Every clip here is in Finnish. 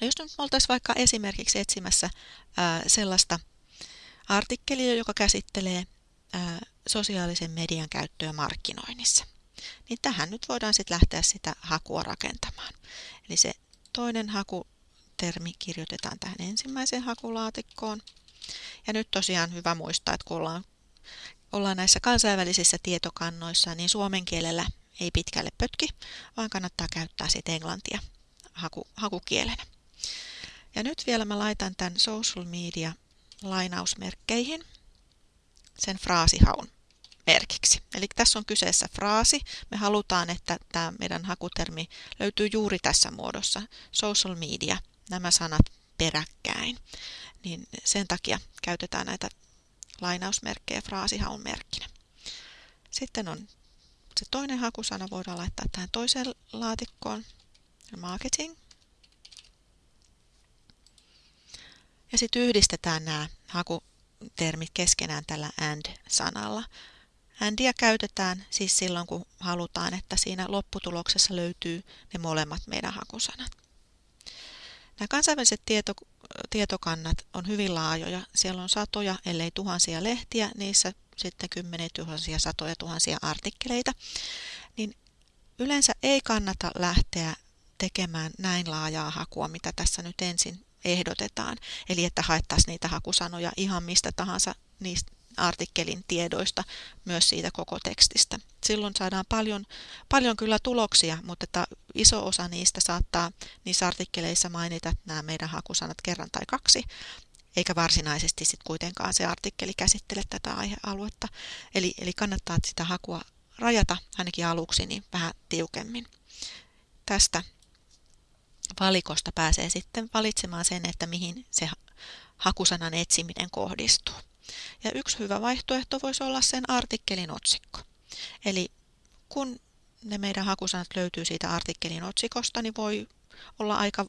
No jos nyt oltaisiin vaikka esimerkiksi etsimässä ää, sellaista artikkelia, joka käsittelee ää, sosiaalisen median käyttöä markkinoinnissa, niin tähän nyt voidaan sitten lähteä sitä hakua rakentamaan. Eli se toinen hakutermi kirjoitetaan tähän ensimmäiseen hakulaatikkoon. Ja nyt tosiaan hyvä muistaa, että kun ollaan, ollaan näissä kansainvälisissä tietokannoissa, niin suomen kielellä ei pitkälle pötki, vaan kannattaa käyttää sitten englantia haku, hakukielenä. Ja nyt vielä mä laitan tämän social media lainausmerkkeihin sen fraasihaun merkiksi. Eli tässä on kyseessä fraasi. Me halutaan, että tämä meidän hakutermi löytyy juuri tässä muodossa. Social media, nämä sanat peräkkäin. Niin sen takia käytetään näitä lainausmerkkejä fraasihaun merkkinä. Sitten on se toinen hakusana voidaan laittaa tähän toiseen laatikkoon, marketing. Ja sitten yhdistetään nämä hakutermit keskenään tällä and-sanalla. Andia käytetään siis silloin, kun halutaan, että siinä lopputuloksessa löytyy ne molemmat meidän hakusanat. Nämä kansainväliset tieto, tietokannat on hyvin laajoja. Siellä on satoja, ellei tuhansia lehtiä, niissä sitten kymmeniä tuhansia, satoja tuhansia artikkeleita. Niin yleensä ei kannata lähteä tekemään näin laajaa hakua, mitä tässä nyt ensin ehdotetaan. Eli että haettaisiin niitä hakusanoja ihan mistä tahansa niistä artikkelin tiedoista, myös siitä koko tekstistä. Silloin saadaan paljon, paljon kyllä tuloksia, mutta että iso osa niistä saattaa niissä artikkeleissa mainita nämä meidän hakusanat kerran tai kaksi, eikä varsinaisesti sitten kuitenkaan se artikkeli käsittele tätä aihealuetta. Eli, eli kannattaa sitä hakua rajata ainakin aluksi niin vähän tiukemmin. Tästä valikosta pääsee sitten valitsemaan sen, että mihin se hakusanan etsiminen kohdistuu. Ja yksi hyvä vaihtoehto voisi olla sen artikkelin otsikko. Eli kun ne meidän hakusanat löytyy siitä artikkelin otsikosta, niin voi olla aika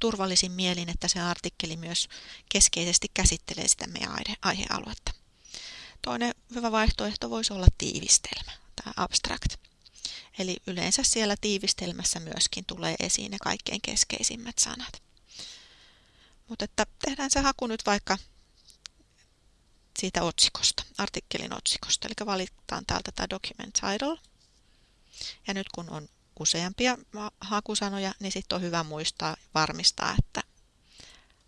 turvallisin mielin, että se artikkeli myös keskeisesti käsittelee sitä meidän aihealuetta. Toinen hyvä vaihtoehto voisi olla tiivistelmä, tämä abstract. Eli yleensä siellä tiivistelmässä myöskin tulee esiin ne kaikkein keskeisimmät sanat. Mutta että tehdään se haku nyt vaikka siitä otsikosta, artikkelin otsikosta. Eli valitaan täältä tämä document title. Ja nyt kun on useampia hakusanoja, niin sitten on hyvä muistaa varmistaa, että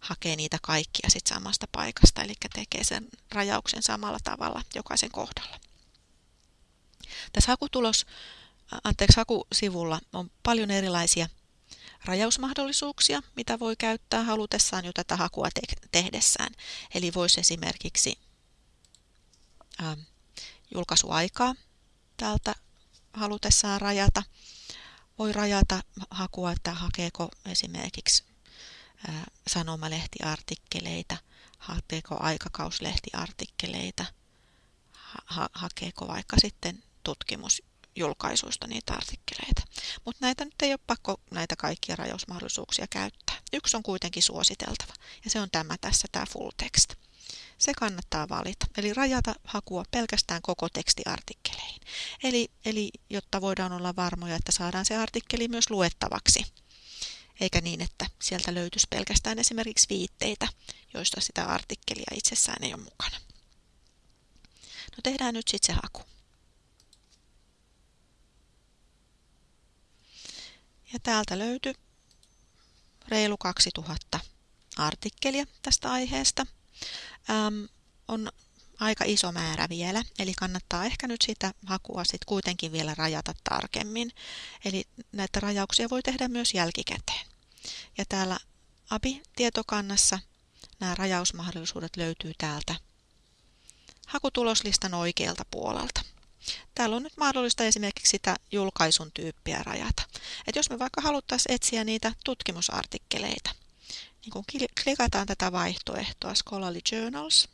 hakee niitä kaikkia sit samasta paikasta, eli tekee sen rajauksen samalla tavalla jokaisen kohdalla. Tässä hakutulos, anteeksi, hakusivulla on paljon erilaisia rajausmahdollisuuksia, mitä voi käyttää halutessaan jo tätä hakua te- tehdessään. Eli voisi esimerkiksi ää, julkaisuaikaa täältä halutessaan rajata. Voi rajata hakua, että hakeeko esimerkiksi ää, sanomalehtiartikkeleita, hakeeko aikakauslehtiartikkeleita, ha- hakeeko vaikka sitten tutkimusjulkaisuista niitä artikkeleita. Mutta näitä nyt ei ole pakko näitä kaikkia rajausmahdollisuuksia käyttää. Yksi on kuitenkin suositeltava ja se on tämä tässä, tämä full text se kannattaa valita. Eli rajata hakua pelkästään koko tekstiartikkeleihin. Eli, eli jotta voidaan olla varmoja, että saadaan se artikkeli myös luettavaksi. Eikä niin, että sieltä löytyisi pelkästään esimerkiksi viitteitä, joista sitä artikkelia itsessään ei ole mukana. No tehdään nyt sitten se haku. Ja täältä löytyy reilu 2000 artikkelia tästä aiheesta äm, on aika iso määrä vielä, eli kannattaa ehkä nyt sitä hakua sit kuitenkin vielä rajata tarkemmin. Eli näitä rajauksia voi tehdä myös jälkikäteen. Ja täällä ABI-tietokannassa nämä rajausmahdollisuudet löytyy täältä hakutuloslistan oikealta puolelta. Täällä on nyt mahdollista esimerkiksi sitä julkaisun tyyppiä rajata. Et jos me vaikka haluttaisiin etsiä niitä tutkimusartikkeleita, niin kun klikataan tätä vaihtoehtoa Scholarly Journals,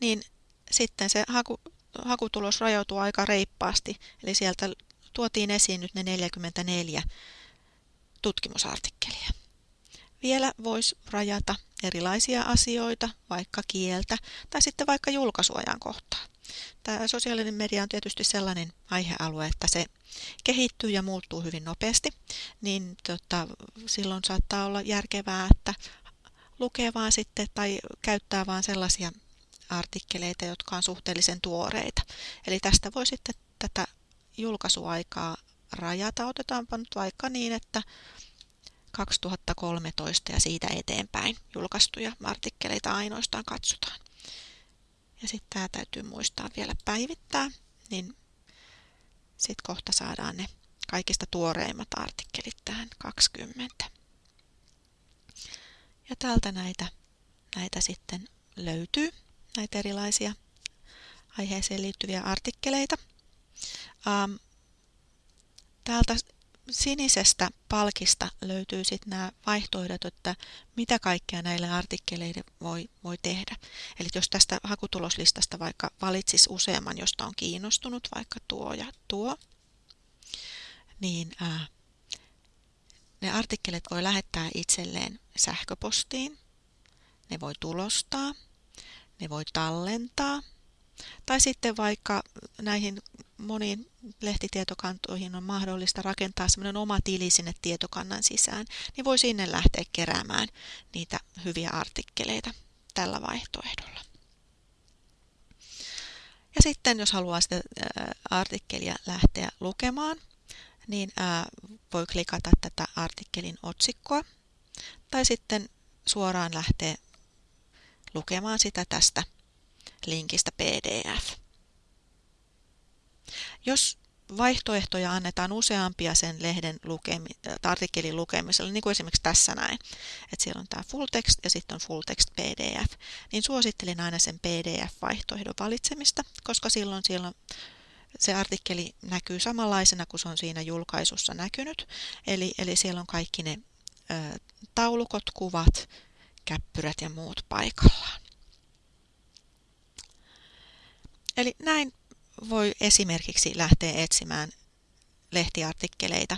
niin sitten se haku, hakutulos rajautuu aika reippaasti, eli sieltä tuotiin esiin nyt ne 44 tutkimusartikkelia. Vielä voisi rajata erilaisia asioita, vaikka kieltä tai sitten vaikka julkaisuajan kohtaa. Tämä sosiaalinen media on tietysti sellainen aihealue, että se kehittyy ja muuttuu hyvin nopeasti, niin tota, silloin saattaa olla järkevää, että lukee vaan sitten tai käyttää vaan sellaisia artikkeleita, jotka on suhteellisen tuoreita. Eli tästä voi sitten tätä julkaisuaikaa rajata. Otetaanpa nyt vaikka niin, että 2013 ja siitä eteenpäin julkaistuja artikkeleita ainoastaan katsotaan. Ja sitten tämä täytyy muistaa vielä päivittää, niin sitten kohta saadaan ne kaikista tuoreimmat artikkelit tähän 20. Ja täältä näitä, näitä sitten löytyy, näitä erilaisia aiheeseen liittyviä artikkeleita. Ähm, täältä sinisestä palkista löytyy sitten nämä vaihtoehdot, että mitä kaikkea näille artikkeleille voi, voi tehdä. Eli jos tästä hakutuloslistasta vaikka valitsisi useamman, josta on kiinnostunut, vaikka tuo ja tuo, niin ää, ne artikkelit voi lähettää itselleen sähköpostiin, ne voi tulostaa, ne voi tallentaa, tai sitten vaikka näihin moniin lehtitietokantoihin on mahdollista rakentaa semmoinen oma tili sinne tietokannan sisään, niin voi sinne lähteä keräämään niitä hyviä artikkeleita tällä vaihtoehdolla. Ja sitten jos haluaa sitä artikkelia lähteä lukemaan, niin voi klikata tätä artikkelin otsikkoa tai sitten suoraan lähteä lukemaan sitä tästä linkistä PDF. Jos vaihtoehtoja annetaan useampia sen lehden lukemi, äh, artikkelin lukemiselle, niin kuin esimerkiksi tässä näin, että siellä on tämä full text ja sitten on full text PDF, niin suosittelin aina sen PDF-vaihtoehdon valitsemista, koska silloin siellä se artikkeli näkyy samanlaisena kuin se on siinä julkaisussa näkynyt, eli, eli siellä on kaikki ne ö, taulukot, kuvat, käppyrät ja muut paikallaan. Eli näin voi esimerkiksi lähteä etsimään lehtiartikkeleita